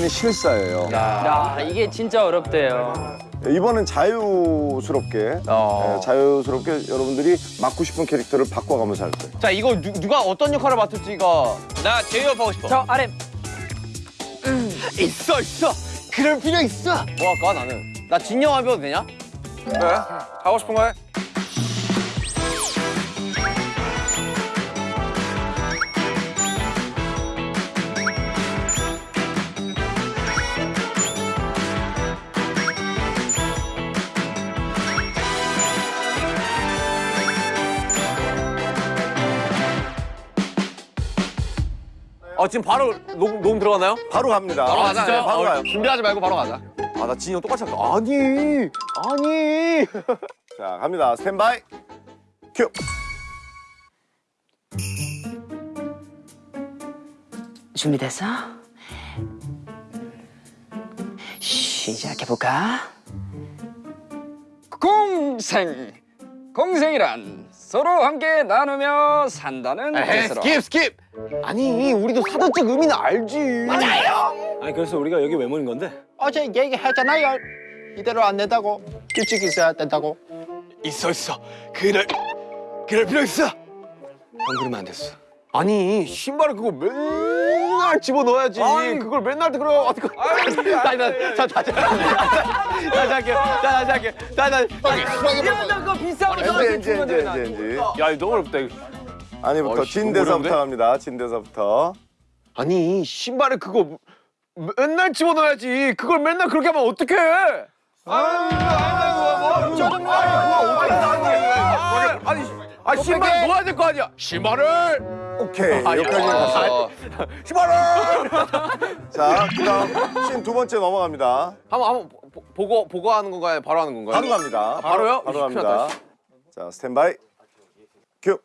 이제는 실사예요. 야, 이게 진짜 어렵대요. 이번엔 자유스럽게 어. 예, 자유스럽게 여러분들이 맡고 싶은 캐릭터를 바꿔가면서 할 거예요. 자 이거 누, 누가 어떤 역할을 맡을지 이거 나 제이홉 하고 싶어 저 RM. 있어 있어 그럴 필요 있어 뭐 할까 나는 나 진영 해봐도 되냐? 그래 하고 싶은 거 해. 어 지금 바로 녹음, 녹음 들어가나요? 바로 갑니다. 바로 가자 네, 바로 어, 가요. 준비하지 말고 바로 가자 아 나 진영 똑같이 할까? 아니 아니 자, 갑니다. 스탠바이. 큐. 준비됐어? 시작해볼까? 공생! 공생이란 서로 함께 나누며 산다는 에이, 뜻으로 skip skip 아니 우리도 사전적 의미는 알지 아니 그래서 우리가 여기 왜 모인 건데? 어제 얘기했잖아요. 이대로 안 된다고. 규칙 있어야 된다고. 있어 있어 그럴 그럴 필요 있어 안 그러면 안 됐어. 아니 신발을 그거 맨날 집어 넣어야지 그걸 맨날 그래 어떻게 자자자자자 다시 할게요 자 다시 할게요 자자 야, 그거 비싼 거 저한테 주면 되나? 야 이거 너무 어렵다 이거 아니부터 진대사부터? 갑니다. 진대사부터. 아니 신발을 그거 맨날 집어 넣어야지 그걸 맨날 그렇게 하면 어떡해 아유 짜증나 아니 아 신발 넣어야 될 거 아니야 신발을 오케이. 아, 여기까지 아, 갔어요. 신발을 자, 그다음 씬두 번째 넘어갑니다. 한번 한번 보- 보고 보고 하는 건가요 바로 하는 건가요 바로 갑니다. 바로요? 바로 큰일 갑니다. 났다, 자, 스탠바이. 큐.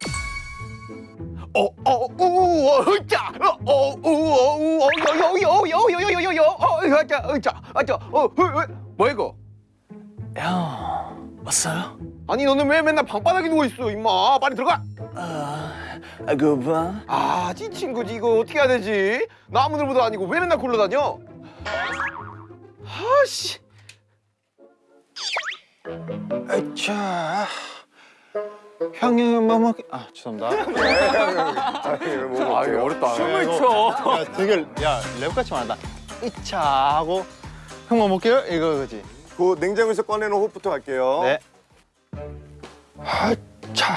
뭐 이거? 형 왔어요? 아니 너는 왜 맨날 방바닥에 누워 있어 임마 빨리 들어가 아 그봐. 아지 친구지 이거 어떻게 해야 되지 나무늘보도 아니고 왜 맨날 굴러다녀 아씨 자, 형이 뭐 먹? 아 죄송합니다. 아, 이거 어렵다 춤을 춰. 야, 되게 야 랩같이 말한다. 이차 하고 형 뭐 먹게요? 이거 그지. 그 냉장고에서 꺼내놓은 호프부터 갈게요. 네. 하차.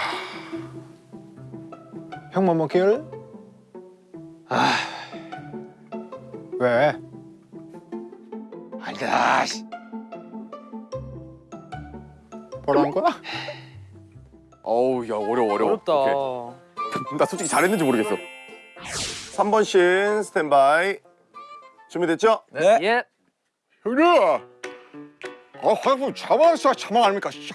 형뭐 먹게요? 아. 왜? 아니다 씨. 뭐라는 거야? 어우 야 어려워 어려워 어렵다. 나 솔직히 잘했는지 모르겠어 3번 씬 스탠바이. 준비됐죠? 예. 형님. 아 화장품 자만사 자만 아닙니까? 씨.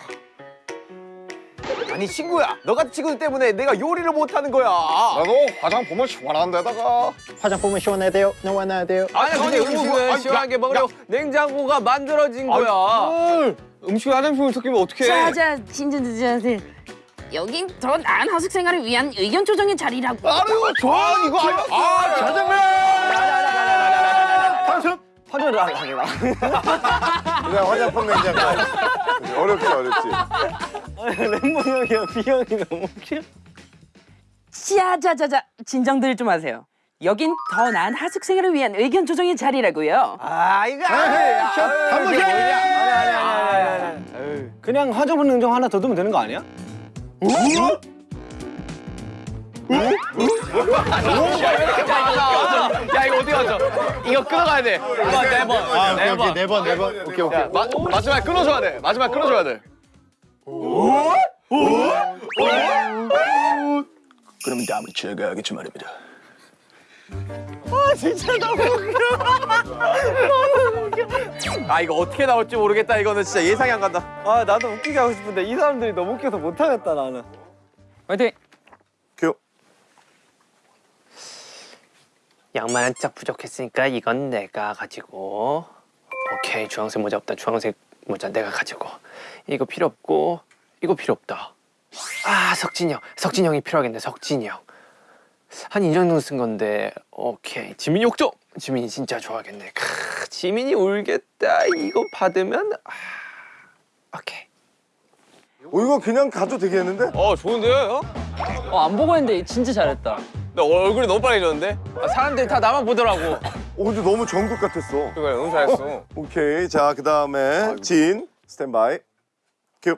아니 친구야. 너 같은 친구들 때문에 내가 요리를 못하는 거야. 나도 화장 보면 시원한 데다가. 화장 보면 시원해야 돼요. 시원해야 돼요. 아니 근데 음식은 시원하게 먹으려고 냉장고가 만들어진 거야. 음식 화장품을 섞이면 어떡해 자자 진진진진 여긴 더 나은 하숙 생활을 위한 의견 조정의 자리라고. 아유 좋아 이거 아니야 아 짜장면 화전을 하기라. 그냥 화장품 냉장고. 어렵지, 어렵지. Lemon 형이랑 비 형이 너무 웃겨. 자자자자 진정들 좀 하세요. 여긴 더 나은 하숙 생활을 위한 의견 조정의 자리라고요. 아 이거 아니 아니 아니. 그냥 화장품 냉장 하나 더 두면 되는 거 아니야? 야 이거 어떻게 하죠? 이거 끊어가야 돼. 이거 네번. 아 오케이 오케이 네번 네번. 오케이 오케이. 마, 마지막에 끊어줘야 돼. 마지막에 끊어줘야 돼 그러면 다음에 제가 하겠지 말입니다. 아 이거 어떻게 나올지 모르겠다 이거는 진짜 예상이 안 간다 아 나도 웃기게 하고 싶은데 이 사람들이 너무 웃겨서 못하겠다 나는. 화이팅. 큐. 양말 한 짝 부족했으니까 이건 내가 가지고 오케이 주황색 모자 없다 주황색 모자 내가 가지고. 이거 필요 없고 이거 필요 없다. 아 석진이 형. 석진이 형이 필요하겠네 석진이 형. 한 이 정도 쓴 건데 오케이. 지민이 옥점 지민이 진짜 좋아하겠네. 크, 지민이 울겠다. 이거 받으면 아, 오케이. 어, 이거 그냥 가도 되겠는데? 어 좋은데요 형? 어, 안 보고 했는데 진짜 잘했다. 나 얼굴이 너무 빨개졌는데? 아, 사람들이 다 나만 보더라고 어, 근데 너무 전국 같았어. 그래 너무 잘했어 오케이. 자, 그 다음에 진, 스탠바이. 큐.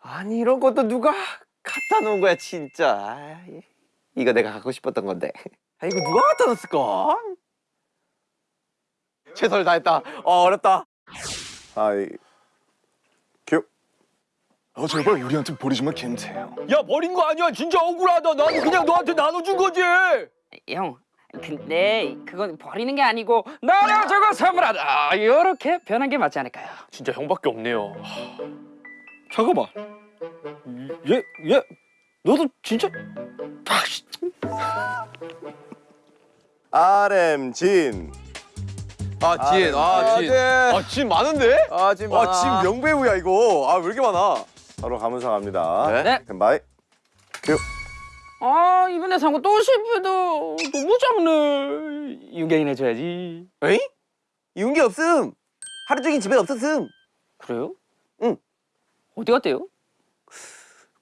아니 이런 것도 누가 갖다 놓은 거야 진짜 아, 이거 내가 갖고 싶었던 건데 아 이거 누가 갖다 놨을까? 최선을 다했다 어 어렵다 하이. 큐. 어 제발 우리한테 버리지만 괜찮아요. 야 버린 거 아니야 진짜 억울하다 나는 그냥 너한테 나눠준 거지 형, 근데 그건 버리는 게 아니고 나랑 저거 선물하다. 이렇게 변한 게 맞지 않을까요? 진짜 형밖에 없네요 잠깐만 얘 얘 너도 진짜 RM 진. 아 진 아 진 아 진 많은데? 아 진 많아 아, 진 명배우야, 이거. 아, 왜 이렇게 많아? 바로 가문상 갑니다. 네? 스탠바이. 큐. 아 이번에 산 거 또 실패도 너무 작네. 윤경이 내줘야지. 에이? 윤기 없음 하루 종일 집에 없었음 그래요? 응. 어디 갔대요?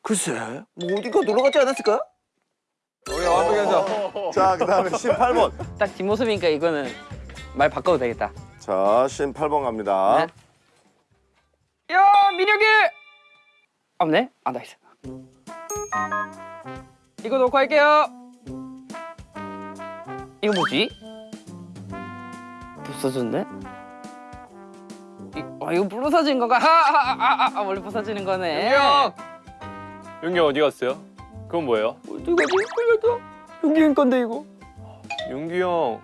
글쎄 뭐 어디가 놀러 가지 않았을까? 우리 완벽히 하자 자, 그 다음에 18번. 딱 뒷모습이니까 이거는 말 바꿔도 되겠다. 자, 18번 갑니다. 네. 야 민혁이. 없네? 아 나이스. 이거 놓고 할게요. 이거 뭐지? 부서졌네? 이, 아 이거 부서진 건가? 아아아아 아, 아, 원래 부서지는 거네. 형 윤기 어디 갔어요? 그건 뭐예요? 어디 가지? 끌렸다. 윤기인 건데 이거. 윤기 형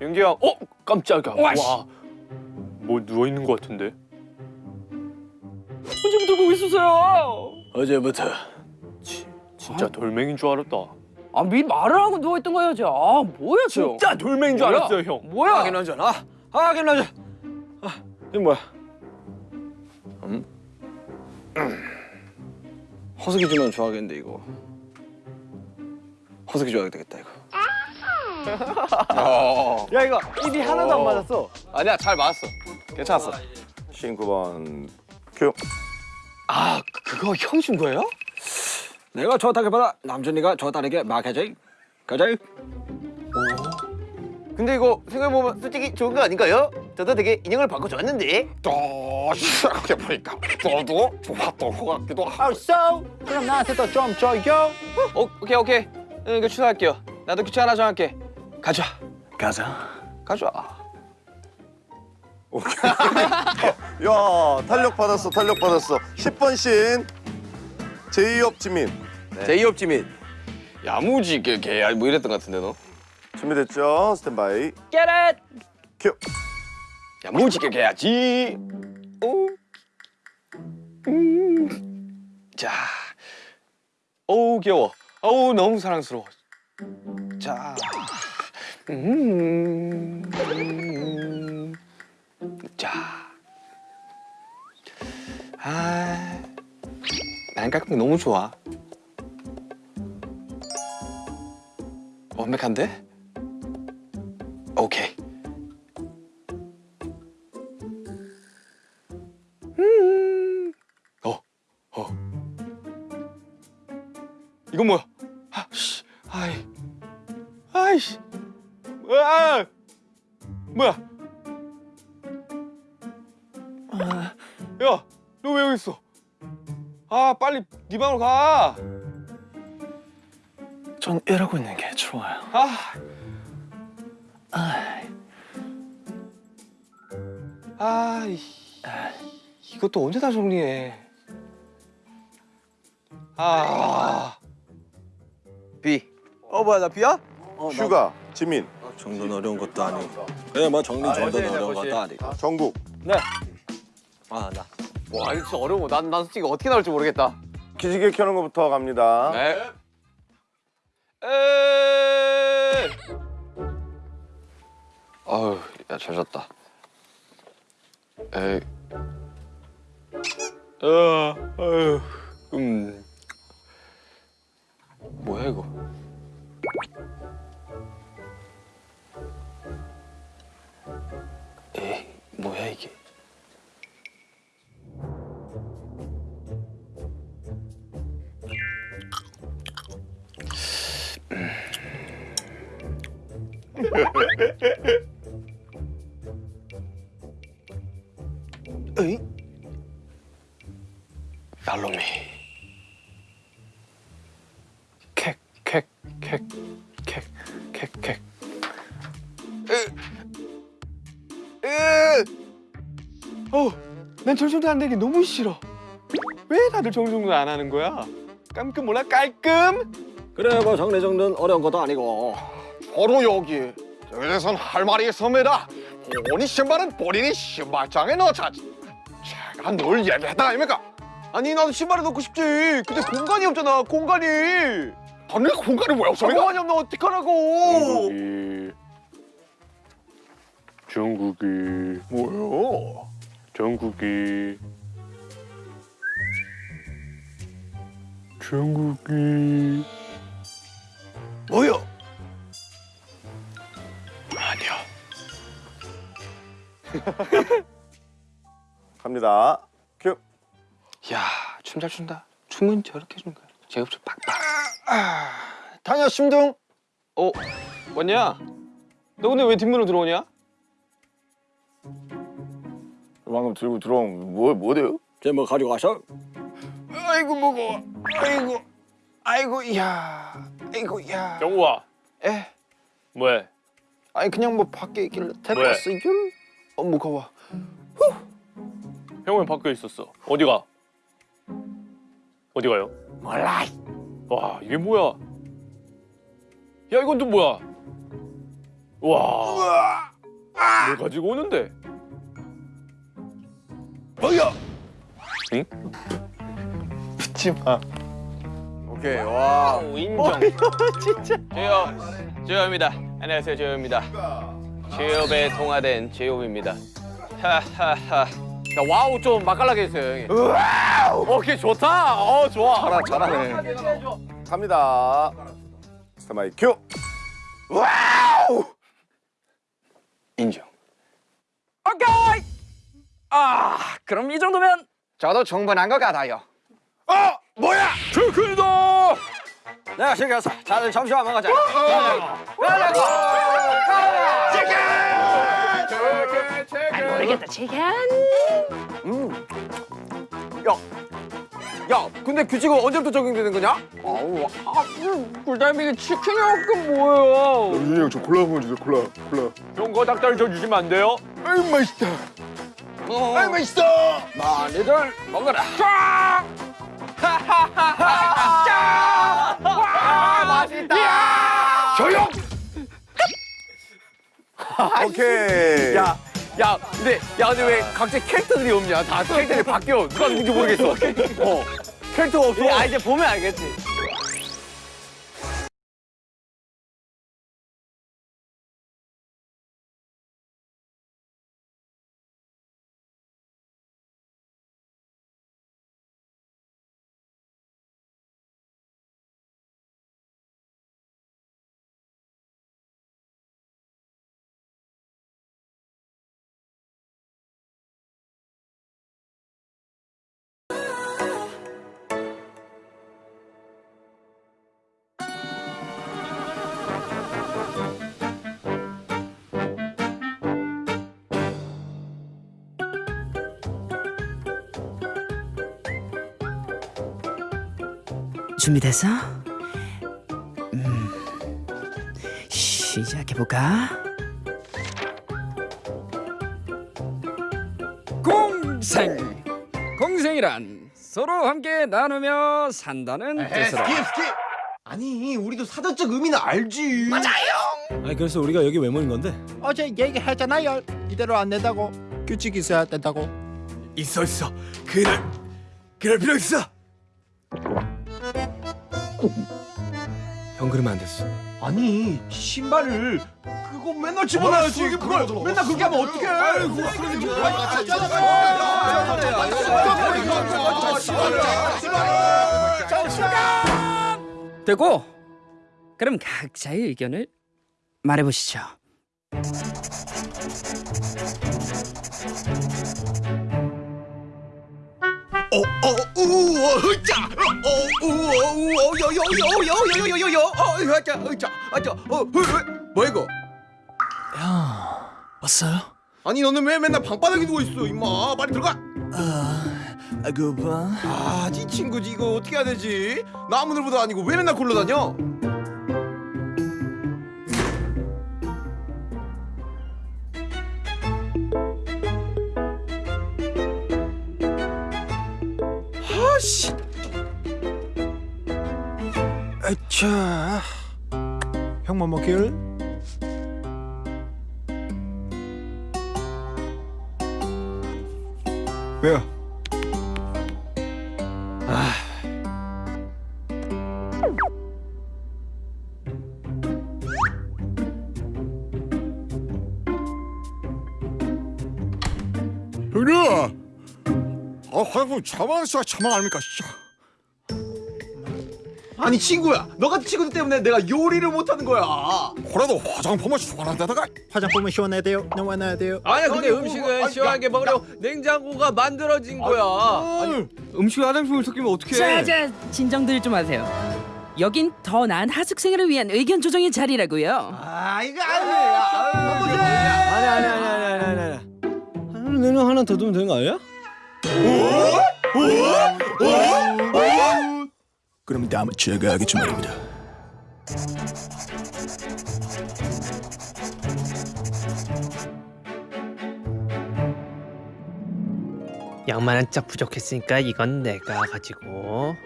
윤기 형 어? 깜짝이야 와씨. 뭐 누워있는 것 같은데 언제부터 거기 있었어요? 어제부터 진짜 돌멩인 줄 알았다. 아 미리 말을 하고 누워 있던 거야지. 아 뭐야 저? 진짜 돌멩인 줄 뭐야? 알았어요 형. 뭐야? 하긴 하잖아 하긴 하자. 아 이거 뭐야? 음? 허석이 주면 좋아하겠는데 이거. 허석이 줘야 되겠다 이거. 야 이거. 입이 하나도 안 맞았어. 아니야 잘 맞았어. 괜찮았어. 19번. 큐. 아 그거 형 준 거예요? 내가 좋다기보다 남준이가 좋다는 막해줘 가자 근데 이거 생각해보면 솔직히 좋은 거 아닌가요? 저도 되게 인형을 바꿔줬는데. 또 생각해보니까 너도 좋았던 것 같기도 하고. so? 그럼 나한테 또좀 줘요? 어, 오케이 오케이. 응, 이거 취소할게요. 나도 규칙 하나 정할게. 가자. 가자. 가자 야, 탄력 받았어, 탄력 받았어. 10번 신. 제이홉 지민. 제이홉 지민 야무지게 개야 뭐 이랬던 것 같은데 너 준비됐죠? 스탠바이. Get it. 큐. 야무지게 개야지 오. 음. 자 어우 귀여워 어우 너무 사랑스러워 자 음. 음. 자 아, 난 깔끔 너무 좋아. 완벽한데? 오케이. 방으로 가. 전 이러고 있는 게 좋아요 아. 아, 이, 이것도 언제 다 정리해? 아. B. 어, 뭐야, 나 B야? 휴가 지민. 정도는 어려운 것도 아니고 그냥 뭐 정리 정도는 어려운 것도 아니고 정국. 아나 와, 이거 진짜 어려워. 난, 난 솔직히 어떻게 나올지 모르겠다. 기지개 켜는 것부터 갑니다. 네. 에. 아유, 야, 잘 잤다. 에이. 어, 아유, 음. 뭐야 이거? 에이? 날놈이 캑캑캑캑캑캑 어, 난 정성도 안 되기 너무 싫어. 왜 다들 정성도 안 하는 거야? 깜끔 몰라 깔끔? 그래 뭐 정리 정돈 어려운 것도 아니고 바로 여기. 여기 대해선 할 말이 있습니다. 본인 신발은 본인이 신발장에 넣자. 제가 늘 얘기했다 아닙니까? 아니 나도 신발에 넣고 싶지. 근데 공간이 없잖아. 공간이. 아니 공간이 왜 없어? 공간이 없나 어떡하라고? 중국이 뭐요? 중국이 중국이 뭐요? 아니야. 갑니다. 큐. 야, 춤 잘 춘다. 춤은 저렇게 추는 거야. 제흡수 팍팍. 다녀 심둥 어, 왔냐? 너 근데 왜 뒷문으로 들어오냐? 방금 들고 들어온 뭐 뭐래요? 쟤 뭐 가지고 가셔? 아이고 무거워. 아이고, 아이고, 야, 아이고, 야. 영우아, 에, 뭐해? 아니 그냥 뭐 밖에 있길래? 왔어 이걸. 어 무거워. 형은 밖에 있었어. 어디 가? 어디 가요? 몰라. 와, 이게 뭐야? 야, 이건 또 뭐야? 와, 뭘 가지고 오는데? 뭐야? 붙지 마 오케이. 와. 인정. 진짜. 제요, 제요입니다. 안녕하세요, 제요입니다. 제요배 통화된 제요입니다. 하하하. 야 와우 좀 맛깔나게 해주세요 형이. 와우. 오케이 좋다. 어 좋아. 잘하, 잘하네 갑니다. 스타마이 큐. 인정. 오케이. 아, 그럼 이 정도면 저도 충분한 것 같아요. 어 뭐야? 내가 시켰어 다들 점심만 먹자 모르겠다 치킨. 야 근데 규칙은 언제부터 적용되는 거냐? 꿀달미게 치킨이 없긴 뭐예요? 윤이 형 저 콜라 한번 주세요. 콜라. 콜라. 형거 닭다리 저 주시면 안 돼요? 아이 맛있다. 아이 맛있어. 많이들 먹어라. 조용. 오케이. 야. 야, 근데 야, 근데 왜 각자 캐릭터들이 없냐? 다 캐릭터들이 바뀌어. 누가 누군지 모르겠어. 어. 캐릭터가 없어. 아, 이제 보면 알겠지. 준비됐어? 음, 시작해볼까? 공생! 공생이란 서로 함께 나누며 산다는 뜻으로 아니, 우리도 사전적 의미는 알지. 아니 그래서 우리가 여기 왜 모인 건데? 어제 얘기했잖아요 이대로 안 된다고 규칙 있어야 된다고 있어 있어. 그럴 그럴 필요 있어. 형 그러면 안 됐어. 아니, 신발을 그거 맨날 집어넣어야지. 그걸 맨날 그렇게 하면 어떡해? 아이고, 됐고 그럼 각자의 의견을 말해보시죠. 어, 어, 우와, 으짜! 어, 우와, 우와, 여, 여, 여, 여, 여, 여, 여, 여, 어, 어, 뭐야 이거? 형 왔어요? 아니 너는 왜 맨날 방바닥에 누워 있어, 임마? 빨리 들어가. 아 그봐 아, 네 친구지 이거 어떻게 해야 되지? 나 아무들보다 아니고 왜 맨날 굴러다녀? 아씨. 아차 형뭐 먹길? 왜요? 아, 화장품 자만 아닙니까, 씨. 아니 친구야, 너 같은 친구들 때문에 내가 요리를 못하는 거야. 그래도 화장품을 시원한 데다가 화장품은 시원해야 돼요. 시원해야 돼요. 아니야 근데 아니, 뭐, 음식은 아니, 시원하게 야, 먹으려고 냉장고가 만들어진 거야 아니 음식에 화장품을 섞이면 어떡해? 자자 진정들 좀 하세요. 여긴 더 나은 하숙생활을 위한 의견 조정의 자리라고요. 아, 이거 아니야. 아니 아니 아니 아니 아니 아니 아니. 하나 내는 하나 더 두면 되는 거 아니 야? 그럼 다음에 제가 하겠지 말입니다. 양말 한 짝 부족했으니까 이건 내가 가지고.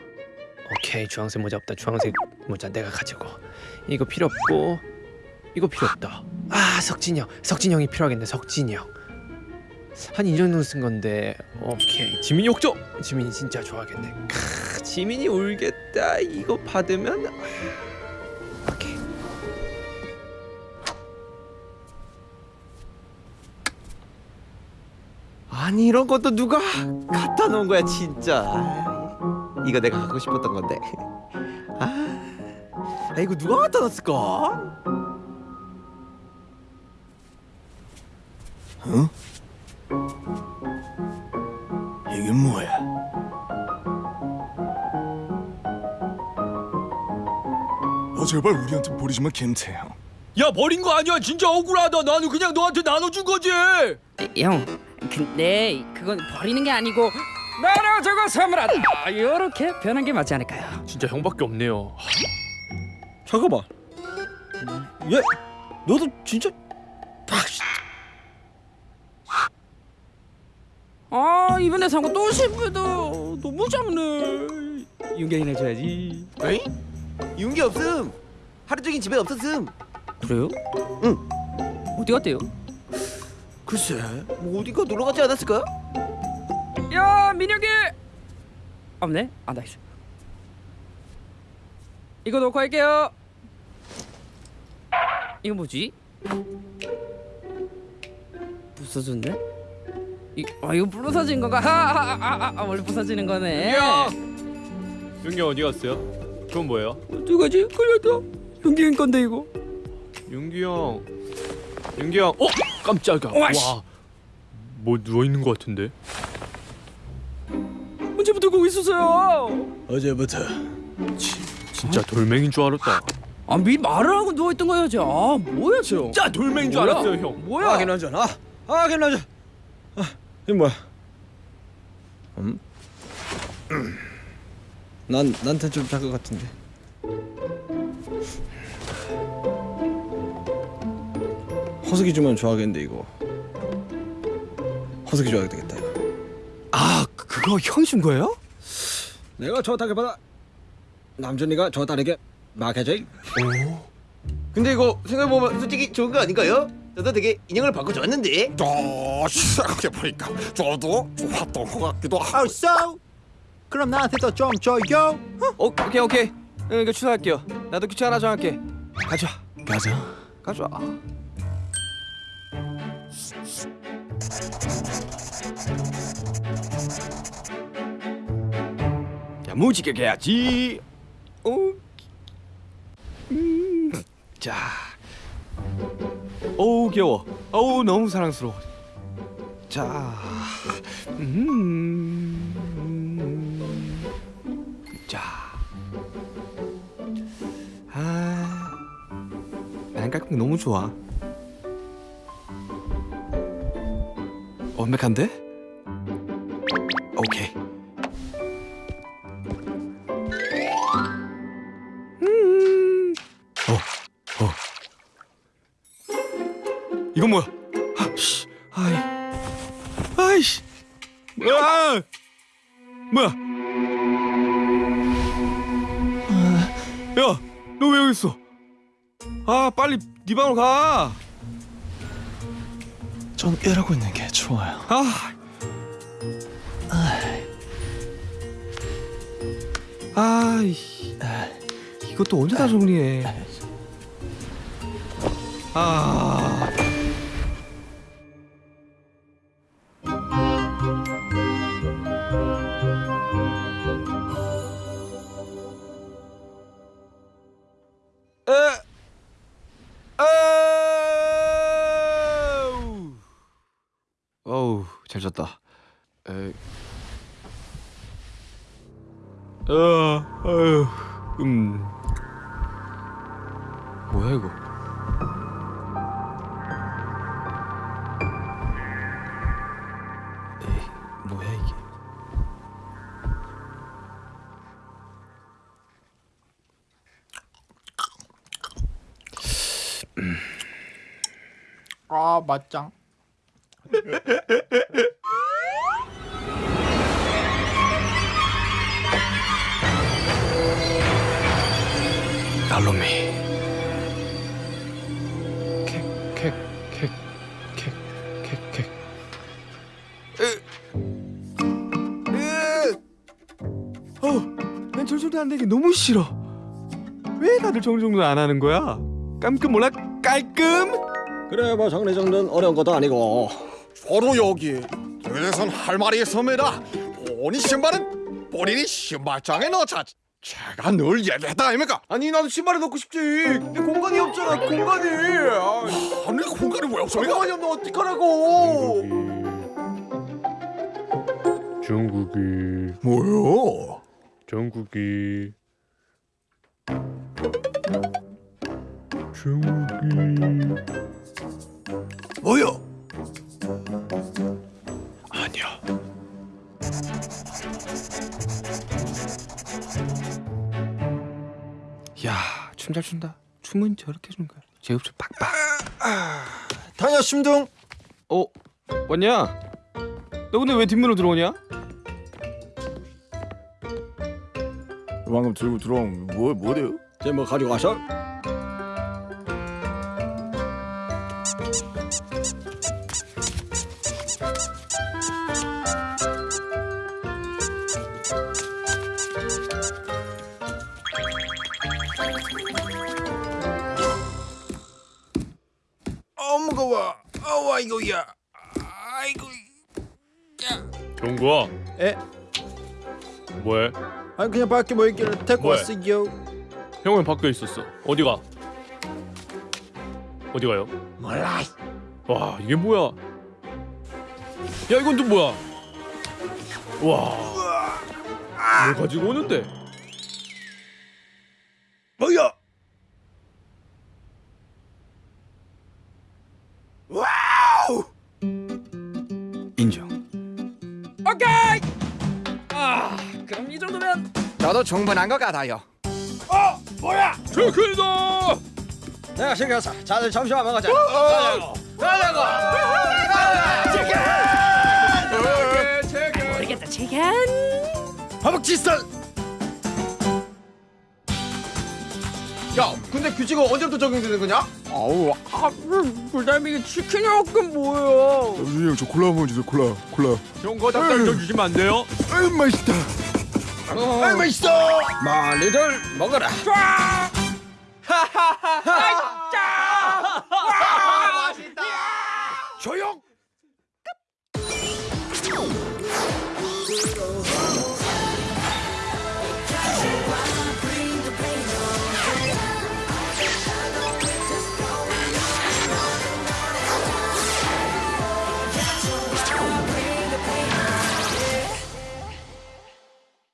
오케이 주황색 모자 없다. 주황색 모자 내가 가지고. 이거 필요 없고 이거 필요 없다. 아 석진이 형. 석진이 형이 필요하겠네 석진이 형 한 2년 정도 쓴 건데. 오케이. 지민이 욕조! 지민이 진짜 좋아하겠네. 크, 지민이 울겠다. 이거 받으면 아, 아니 이런 것도 누가 갖다 놓은 거야 진짜. 아, 이거 내가 갖고 싶었던 건데. 아, 아 이거 누가 갖다 놨을까? 이게 뭐야? 어 제발 우리한테 버리지 마 김태형. 야 버린 거 아니야. 진짜 억울하다. 나는 그냥 너한테 나눠준 거지. 형, 근데 그건 버리는 게 아니고. 나눠주고 선물하다 이렇게 변한 게 맞지 않을까요? 진짜 형밖에 없네요. 잠깐만. 얘 너도 진짜 아 이번에 산 거 또 실패다 너무 작네 윤경이네 줘야지 에이? 윤기 없음 하루 종일 집에 없었음 그래요? 응. 어디 갔대요? 글쎄 뭐 어디가 놀러 가지 않았을까? 야 민혁이 없네? 아 나이스 이거 놓고 할게요 이거 뭐지? 부서졌네? 이, 아 이거 부서진 건가? 아, 아, 아, 원래 부서지는 거네 윤기 어디 갔어요? 그건 뭐예요? 어떡하지? 걸렸다 윤기 건데 이거 윤기 형 윤기 형 어? 깜짝이야 와, 씨. 뭐 누워 있는 거 같은데? 언제부터 거기 있었어요? 어제부터 진짜 돌멩인 줄 알았다 아 미리 말을 하고 누워 있던 거야지 아 뭐야 저 진짜 돌멩인 줄 뭐야? 알았어요 형 뭐야 아 괜찮아. 아 괜찮아. 아 이게 뭐야? 음? 난 나한테 좀 작은 것 같은데. 허석이 주면 좋아하겠는데 이거. 허석이 줘야 되겠다 이거. 아 그거 형준 거예요? 내가 저 딸게 받아. 남준이가 저 딸에게 막해줘. 근데 이거 생각해보면 솔직히 좋은 거 아닌가요? 저도 되게 인형을 좋았는데 또 생각해보니까 저도 좋았던 것 같기도 하고. Oh so? 그럼 나한테도 좀 줘요. 어, 오케이 오케이. 응, 이거 취소할게요. 나도 규칙 하나 정할게. 가져. 가자 가져와. 야 무지개 해야지. 어. 음. 자. 어우 귀여워. 어우 너무 사랑스러워. 자. 음. 자. 아. 난게 너무 좋아. 완벽한데? 오케이. 이건 뭐야? 아, 씨, 아이, 아이씨, 아, 뭐야? 아, 야, 너 왜 여기 있어? 아, 빨리 네 방으로 가. 전 일하고 있는 게 좋아요. 아, 아이, 이것도 언제 다 정리해? 아. 어우, 잘 잤다. 에. 어, 어휴, 음. 뭐야 이거? 에이, 뭐야 이게? 아 맞짱. 알로미. 캑캑캑캑캑캑. 어, 난 정정도 안 되게 너무 싫어. 왜 다들 정정도 안 하는 거야? 깜끔 몰라 깔끔? 그래 뭐 정리 정돈 어려운 것도 아니고 바로 여기 여기선 할 말이 있습니다 본인 신발은 본인이 신발장에 넣자 제가 늘 얘기했다 아닙니까? 아니 나도 신발에 넣고 싶지. 근데 공간이 없잖아. 공간이. 아, 아니 공간이 왜 없습니까? 공간이 없는 어떡하라고? 중국이 뭐요? 중국이 중국이 뭐요? 아니야. 잘 춘다. 춤은 저렇게 추는 거야. 제흡수 팍팍. 다녀 심둥 어, 왔냐? 너 근데 왜 뒷문으로 들어오냐? 방금 들고 들어온 뭐 뭐래요? 쟤뭐 가지고 와서 아이고 종구야. 에? 뭐해? 아니 그냥 밖에 뭐 있길래 데리고 뭐해? 왔어요 형은 밖에 있었어. 어디가? 어디 가요? 몰라 와 이게 뭐야? 야 이건 또 뭐야? 와. 뭘 가지고 오는데? 뭐야 정도면 저도 충분한 것 같아요 체크다. 내가 시켰어 자들 점심만 먹자 모르겠다. 제간. 허벅지살 야 근데 규칙은 언제부터 적용되는 거냐? 아우 그다음에 이게 치킨이 없건 뭐야? 우리 형저 콜라 한번 주세요. 콜라 콜라. 형 그거 닭다리 좀 주시면 안 돼요? 아유 맛있다. 어. 아이 맛있어. 많이들 먹어라. 하하하. 아, 아, 맛있다. 예. 조용.